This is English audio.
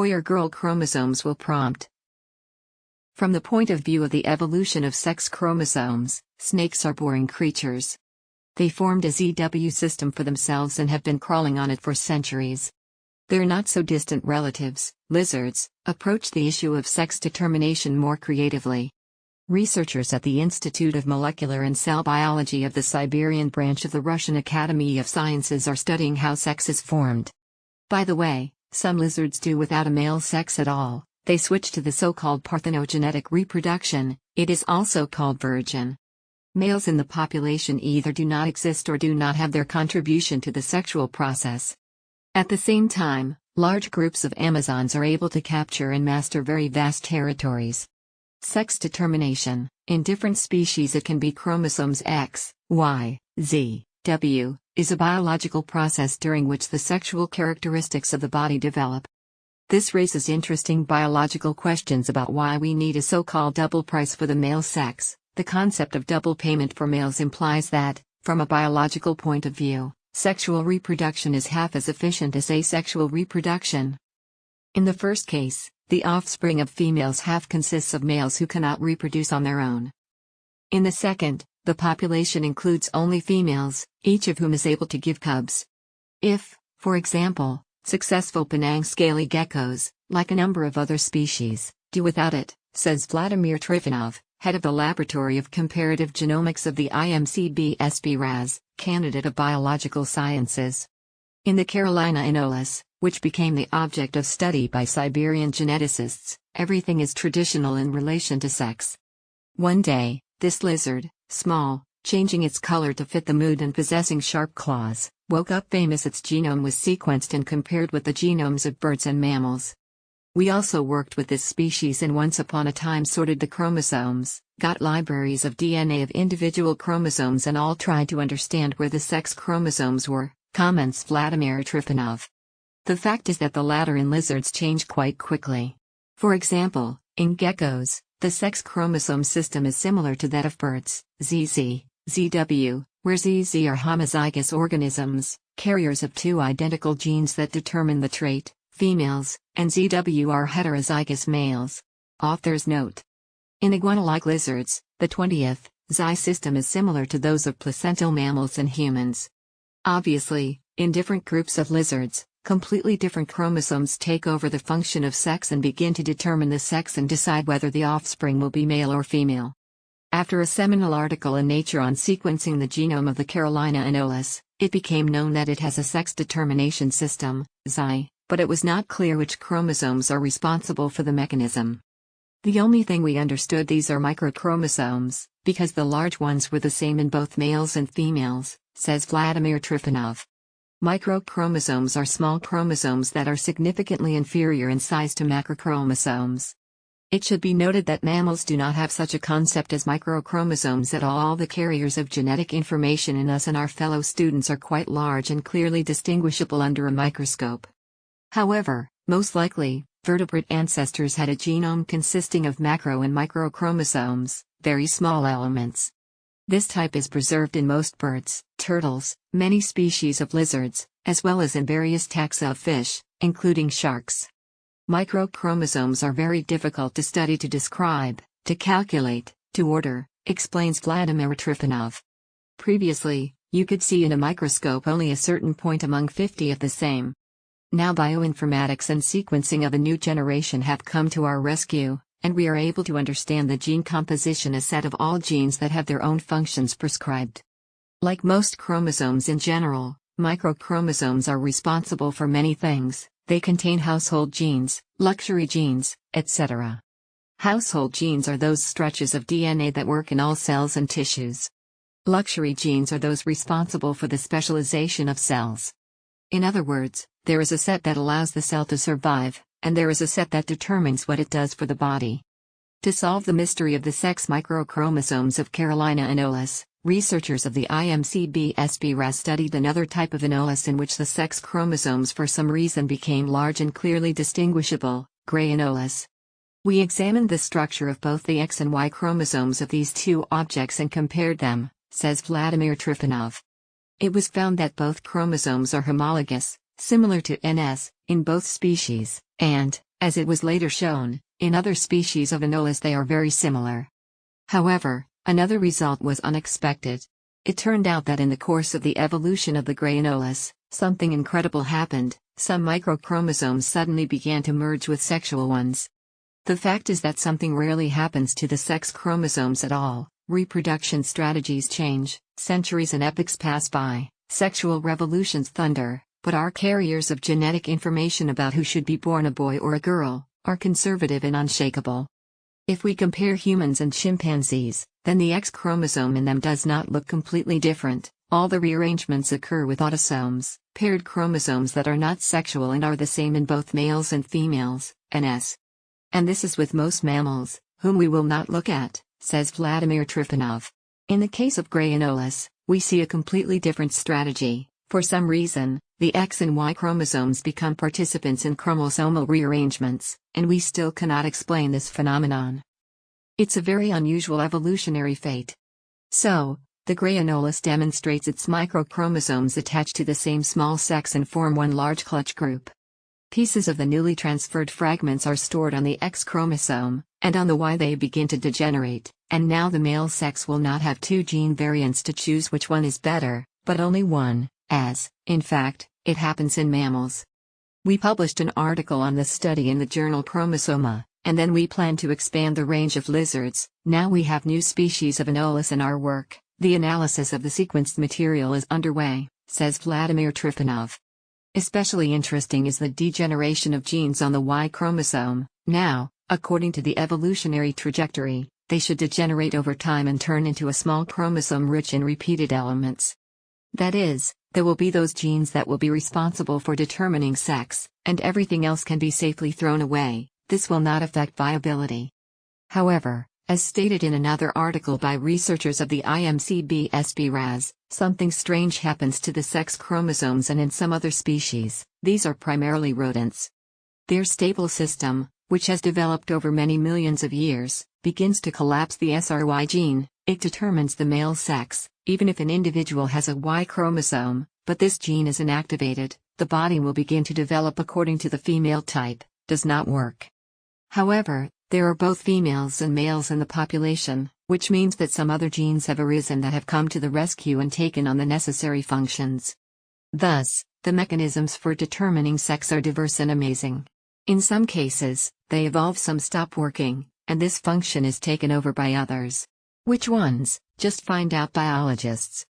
boy or girl chromosomes will prompt. From the point of view of the evolution of sex chromosomes, snakes are boring creatures. They formed a ZW system for themselves and have been crawling on it for centuries. Their not so distant relatives, lizards, approach the issue of sex determination more creatively. Researchers at the Institute of Molecular and Cell Biology of the Siberian branch of the Russian Academy of Sciences are studying how sex is formed. By the way, some lizards do without a male sex at all, they switch to the so-called parthenogenetic reproduction, it is also called virgin. Males in the population either do not exist or do not have their contribution to the sexual process. At the same time, large groups of Amazons are able to capture and master very vast territories. Sex determination, in different species it can be chromosomes X, Y, Z, W, is a biological process during which the sexual characteristics of the body develop. This raises interesting biological questions about why we need a so-called double price for the male sex. The concept of double payment for males implies that, from a biological point of view, sexual reproduction is half as efficient as asexual reproduction. In the first case, the offspring of females half consists of males who cannot reproduce on their own. In the second, the population includes only females, each of whom is able to give cubs. If, for example, successful Penang scaly geckos, like a number of other species, do without it, says Vladimir Trifonov, head of the Laboratory of Comparative Genomics of the IMCB SBRAS, candidate of biological sciences. In the Carolina anolis, which became the object of study by Siberian geneticists, everything is traditional in relation to sex. One day, this lizard, small, changing its color to fit the mood and possessing sharp claws, woke up famous its genome was sequenced and compared with the genomes of birds and mammals. We also worked with this species and once upon a time sorted the chromosomes, got libraries of DNA of individual chromosomes and all tried to understand where the sex chromosomes were, comments Vladimir Trifonov. The fact is that the latter in lizards change quite quickly. For example, in geckos, the sex chromosome system is similar to that of birds, ZZ, ZW, where ZZ are homozygous organisms, carriers of two identical genes that determine the trait, females, and ZW are heterozygous males. Author's note. In iguana-like lizards, the 20th, XY system is similar to those of placental mammals and humans. Obviously, in different groups of lizards, completely different chromosomes take over the function of sex and begin to determine the sex and decide whether the offspring will be male or female. After a seminal article in Nature on sequencing the genome of the Carolina anolis, it became known that it has a sex determination system, XY, but it was not clear which chromosomes are responsible for the mechanism. The only thing we understood these are microchromosomes, because the large ones were the same in both males and females, says Vladimir Trifonov. Microchromosomes are small chromosomes that are significantly inferior in size to macrochromosomes. It should be noted that mammals do not have such a concept as microchromosomes at all. All the carriers of genetic information in us and our fellow students are quite large and clearly distinguishable under a microscope. However, most likely, vertebrate ancestors had a genome consisting of macro and microchromosomes, very small elements. This type is preserved in most birds, turtles, many species of lizards, as well as in various taxa of fish, including sharks. Microchromosomes are very difficult to study to describe, to calculate, to order, explains Vladimir Trifonov. Previously, you could see in a microscope only a certain point among 50 of the same. Now bioinformatics and sequencing of a new generation have come to our rescue, and we are able to understand the gene composition a set of all genes that have their own functions prescribed. Like most chromosomes in general, microchromosomes are responsible for many things, they contain household genes, luxury genes, etc. Household genes are those stretches of DNA that work in all cells and tissues. Luxury genes are those responsible for the specialization of cells. In other words, there is a set that allows the cell to survive, and there is a set that determines what it does for the body. To solve the mystery of the sex microchromosomes of Carolina anolis, researchers of the IMCB SBRAS studied another type of anolis in which the sex chromosomes for some reason became large and clearly distinguishable, gray anolis. We examined the structure of both the X and Y chromosomes of these two objects and compared them, says Vladimir Trifonov. It was found that both chromosomes are homologous, similar to NS, in both species, and, As it was later shown, in other species of Anolis they are very similar. However, another result was unexpected. It turned out that in the course of the evolution of the gray Anolis, something incredible happened, some microchromosomes suddenly began to merge with sexual ones. The fact is that something rarely happens to the sex chromosomes at all, reproduction strategies change, centuries and epochs pass by, sexual revolutions thunder, but our carriers of genetic information about who should be born a boy or a girl, are conservative and unshakable. If we compare humans and chimpanzees, then the X chromosome in them does not look completely different, all the rearrangements occur with autosomes, paired chromosomes that are not sexual and are the same in both males and females, NS. And this is with most mammals, whom we will not look at, says Vladimir Trifonov. In the case of Gray Anolis, we see a completely different strategy. For some reason, the X and Y chromosomes become participants in chromosomal rearrangements, and we still cannot explain this phenomenon. It's a very unusual evolutionary fate. So, the gray anolis demonstrates its microchromosomes attach to the same small sex and form one large clutch group. Pieces of the newly transferred fragments are stored on the X chromosome, and on the Y they begin to degenerate, and now the male sex will not have two gene variants to choose which one is better, but only one, as, in fact, it happens in mammals. We published an article on this study in the journal Chromosoma, and then we plan to expand the range of lizards. Now we have new species of Anolis in our work. The analysis of the sequenced material is underway, says Vladimir Trifonov. Especially interesting is the degeneration of genes on the Y chromosome. Now, according to the evolutionary trajectory, they should degenerate over time and turn into a small chromosome rich in repeated elements. That is, there will be those genes that will be responsible for determining sex, and everything else can be safely thrown away, this will not affect viability. However, as stated in another article by researchers of the IMCB SBRAS, something strange happens to the sex chromosomes and in some other species, these are primarily rodents. Their stable system, which has developed over many millions of years, begins to collapse the SRY gene, it determines the male sex, even if an individual has a Y chromosome, but this gene is inactivated, the body will begin to develop according to the female type, does not work. However, there are both females and males in the population, which means that some other genes have arisen that have come to the rescue and taken on the necessary functions. Thus, the mechanisms for determining sex are diverse and amazing. In some cases, they evolve some stop working, and this function is taken over by others. Which ones? Just find out biologists.